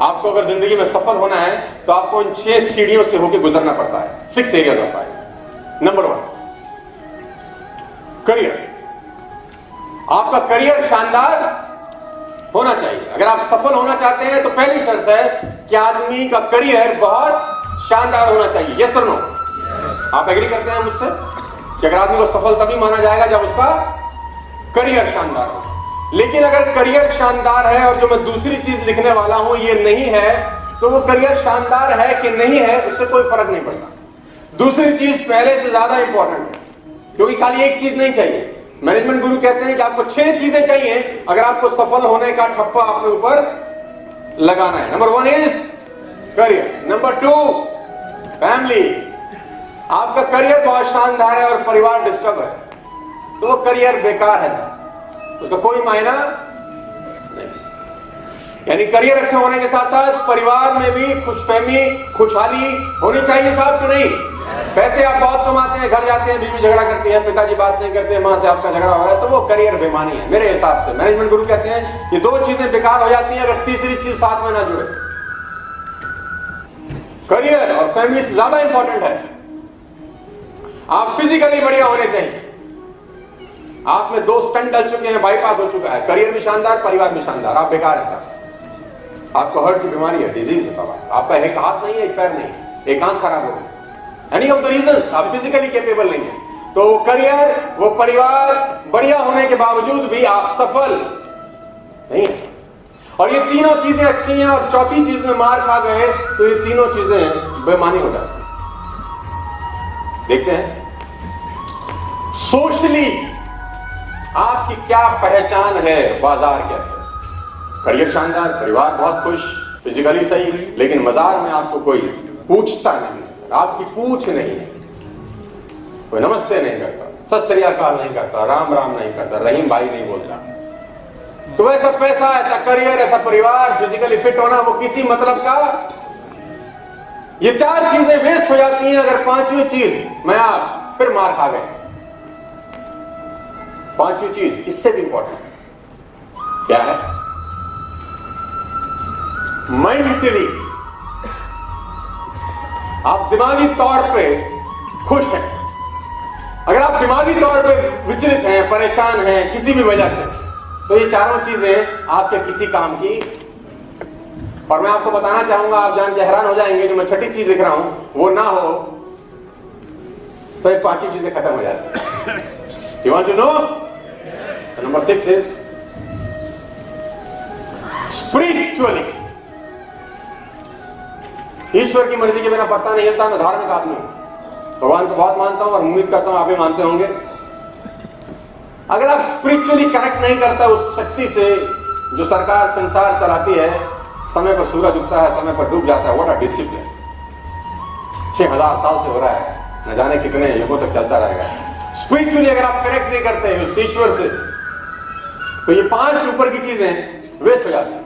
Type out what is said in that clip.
आपको अगर ज़िंदगी में सफल होना है तो आपको इन छह सीढ़ियों से होकर गुजरना पड़ता है। Six area of life number one career आपका करियर शानदार होना चाहिए। अगर आप सफल होना चाहते हैं तो पहली शर्त है कि आदमी का करियर बहुत शानदार होना चाहिए। यस और नो आप एग्री करते हैं मुझसे कि अगर आदमी को सफल तभी माना जाएगा जब उसका करियर शानदार हो। लेकिन अगर करियर शानदार है और जो मैं दूसरी चीज़ लिखने वाला हूँ, ये नहीं है तो वो करियर शानदार है कि नहीं है, उससे कोई फ़र्क नहीं पड़ता। दूसरी चीज़ पहले से ज़्यादा इंपॉर्टेंट है, क्योंकि खाली एक चीज़ नहीं चाहिए। मैनेजमेंट गुरु कहते हैं कि आपको छह चीज़ें चाहिए, अगर आपको सफल होने का ठप्पा आपके ऊपर लगाना है। Number one is career number two family आपका करियर बहुत शानदार है और परिवार डिस्टर्ब है तो वो करियर बेकार है। उसका कोई मायना नहीं। यानी करियर अच्छा होने के साथ साथ परिवार में भी खुशफहमी, खुशहाली होनी चाहिए साहब कि नहीं? पैसे आप बहुत कमाते हैं, घर जाते हैं, बीवी झगड़ा करती है, पिताजी बात नहीं करते, माँ से आपका झगड़ा हो रहा है तो वो करियर बेमानी है, मेरे हिसाब से। मैनेजमेंट गुरु कहते हैं ये दो चीज़ें बेकार हो जाती हैं अगर तीसरी चीज़ साथ में ना जुड़े। करियर और फैमिली से ज़्यादा इंपॉर्टेंट है। आप फिजिकली बढ़िया होने चाहिए। आप में दो स्टंट डल चुके हैं बाईपास हो चुका है। करियर भी शानदार, परिवार भी शानदार। आप बेकार है साहब आपको हर्ट की बीमारी है डिज़ीज़ है सब आपका एक हाथ नहीं है, एक पैर नहीं एक आँख खराब हो गई। एनी ऑफ़ द रीजन आप फिजिकली कैपेबल नहीं है। तो वो करियर, वो परिवार बढ़िया होने के बावजूद भी आप सफल नहीं और ये तीनों चीज़ें अच्छी हैं और चौथी चीज़ में मार खा गए तो ये तीनों चीज़ें बेमानी हो जाती देखते हैं। सोशली आपकी क्या पहचान है? बाज़ार के अंदर करियर शानदार, परिवार बहुत खुश फिजिकली सही, लेकिन बाज़ार में आपको कोई पूछता नहीं आपकी पूछ नहीं है। कोई नमस्ते नहीं करता, सत श्रीकाल नहीं करता, राम राम नहीं करता, रहीम भाई नहीं बोलता। तो ऐसा पैसा, ऐसा करियर, ऐसा परिवार फिजिकली फिट होना, वो किसी मतलब का? ये चार चीज़ें वेस्ट हो जाती हैं, अगर पांचवी चीज़ मैं आप फिर मार खा गए। पांचवी चीज़, इससे भी इंपॉर्टेंट क्या है? मेंटली आप दिमागी तौर पे खुश हैं। अगर आप दिमागी तौर पे विचलित हैं, परेशान हैं, किसी भी वजह से तो ये चारों चीज़ें आपके किसी काम की। और मैं आपको बताना चाहूँगा, आप जान के हैरान हो जाएँगे जो मैं छठी चीज़ लिख रहा हूँ, वो ना हो तो ये पांचवी चीज़ें खत्म हो जाती you want to know number six is spiritually ईश्वर की मर्ज़ी के बिना पता नहीं चलता मैं धार्मिक आदमी भगवान को बहुत मानता हूँ और उम्मीद करता हूँ आप भी मानते होंगे। अगर आप स्पिरिचुअली कनेक्ट नहीं करता, उस शक्ति से जो सरकार संसार चलाती है, समय पर सूरज उगता है, समय पर डूब जाता है व्हाट अ डिसिप्लिन छह हज़ार साल से हो रहा है, न जाने कितने युगों तक चलता रहेगा। स्पिरिचुअली अगर आप कनेक्ट नहीं करते, उस ईश्वर से तो ये पाँच ऊपर की चीज़ें वेस्ट हो जाती